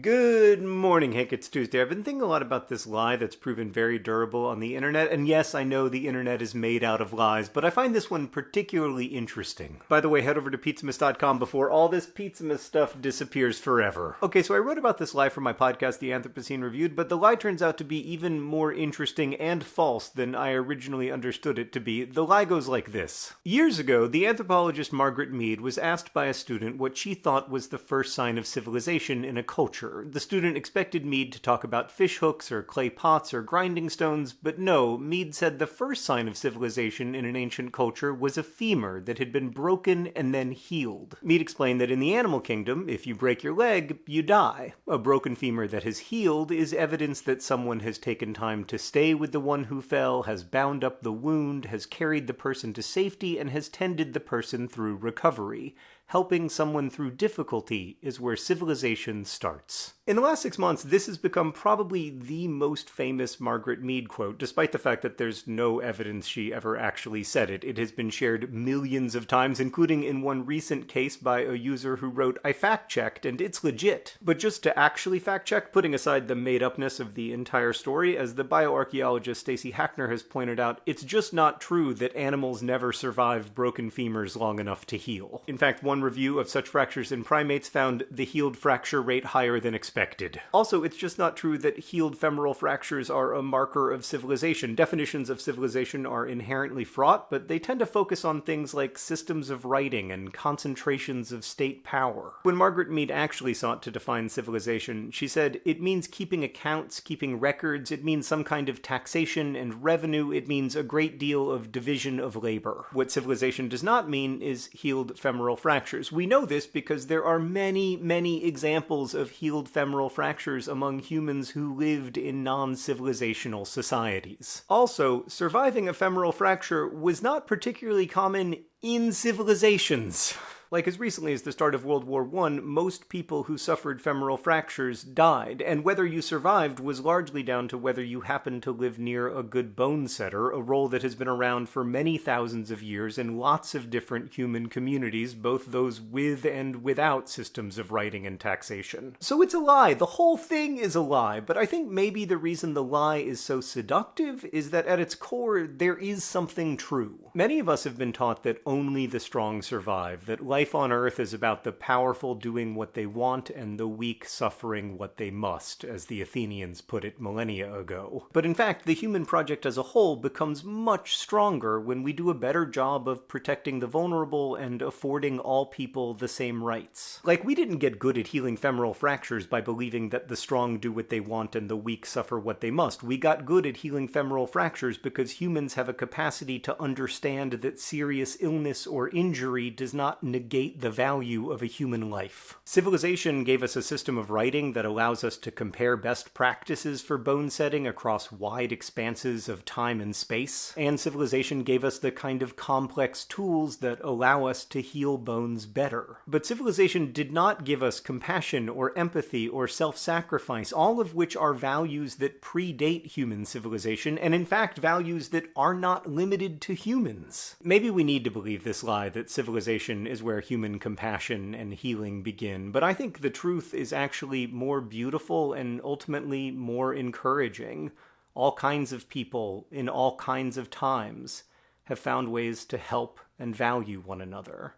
Good morning, Hank. It's Tuesday. I've been thinking a lot about this lie that's proven very durable on the internet, and yes, I know the internet is made out of lies, but I find this one particularly interesting. By the way, head over to pizzamas.com before all this Pizzamas stuff disappears forever. Okay, so I wrote about this lie for my podcast, The Anthropocene Reviewed, but the lie turns out to be even more interesting and false than I originally understood it to be. The lie goes like this. Years ago, the anthropologist Margaret Mead was asked by a student what she thought was the first sign of civilization in a culture the student expected Mead to talk about fish hooks or clay pots or grinding stones, but no, Mead said the first sign of civilization in an ancient culture was a femur that had been broken and then healed. Mead explained that in the animal kingdom, if you break your leg, you die. A broken femur that has healed is evidence that someone has taken time to stay with the one who fell, has bound up the wound, has carried the person to safety, and has tended the person through recovery helping someone through difficulty is where civilization starts. In the last six months, this has become probably the most famous Margaret Mead quote, despite the fact that there's no evidence she ever actually said it. It has been shared millions of times, including in one recent case by a user who wrote, I fact checked and it's legit. But just to actually fact check, putting aside the made upness of the entire story, as the bioarchaeologist Stacy Hackner has pointed out, it's just not true that animals never survive broken femurs long enough to heal. In fact, one review of such fractures in primates found the healed fracture rate higher than expected expected. Also, it's just not true that healed femoral fractures are a marker of civilization. Definitions of civilization are inherently fraught, but they tend to focus on things like systems of writing and concentrations of state power. When Margaret Mead actually sought to define civilization, she said, it means keeping accounts, keeping records, it means some kind of taxation and revenue, it means a great deal of division of labor. What civilization does not mean is healed femoral fractures. We know this because there are many, many examples of healed femoral femoral fractures among humans who lived in non-civilizational societies. Also, surviving a femoral fracture was not particularly common in civilizations. Like as recently as the start of World War I, most people who suffered femoral fractures died, and whether you survived was largely down to whether you happened to live near a good bone setter, a role that has been around for many thousands of years in lots of different human communities, both those with and without systems of writing and taxation. So it's a lie. The whole thing is a lie, but I think maybe the reason the lie is so seductive is that at its core there is something true. Many of us have been taught that only the strong survive, that life on Earth is about the powerful doing what they want and the weak suffering what they must, as the Athenians put it millennia ago. But in fact, the human project as a whole becomes much stronger when we do a better job of protecting the vulnerable and affording all people the same rights. Like, we didn't get good at healing femoral fractures by believing that the strong do what they want and the weak suffer what they must. We got good at healing femoral fractures because humans have a capacity to understand that serious illness or injury does not negate negate the value of a human life. Civilization gave us a system of writing that allows us to compare best practices for bone setting across wide expanses of time and space, and civilization gave us the kind of complex tools that allow us to heal bones better. But civilization did not give us compassion or empathy or self-sacrifice, all of which are values that predate human civilization, and in fact values that are not limited to humans. Maybe we need to believe this lie that civilization is where where human compassion and healing begin. But I think the truth is actually more beautiful and ultimately more encouraging. All kinds of people in all kinds of times have found ways to help and value one another.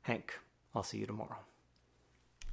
Hank, I'll see you tomorrow.